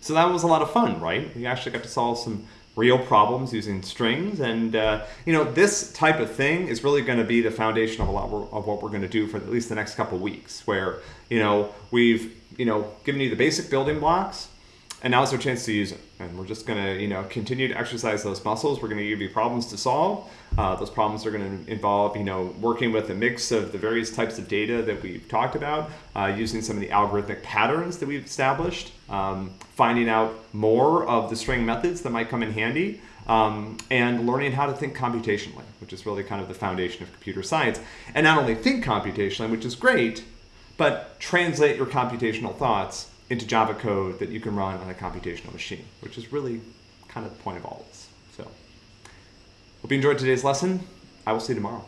So that was a lot of fun, right? We actually got to solve some real problems using strings. And, uh, you know, this type of thing is really going to be the foundation of a lot of what we're going to do for at least the next couple weeks, where, you know, we've, you know, given you the basic building blocks, and now it's our chance to use it. And we're just going to, you know, continue to exercise those muscles. We're going to give you problems to solve. Uh, those problems are going to involve, you know, working with a mix of the various types of data that we've talked about, uh, using some of the algorithmic patterns that we've established, um, finding out more of the string methods that might come in handy, um, and learning how to think computationally, which is really kind of the foundation of computer science. And not only think computationally, which is great, but translate your computational thoughts into Java code that you can run on a computational machine, which is really kind of the point of all this. So, hope you enjoyed today's lesson. I will see you tomorrow.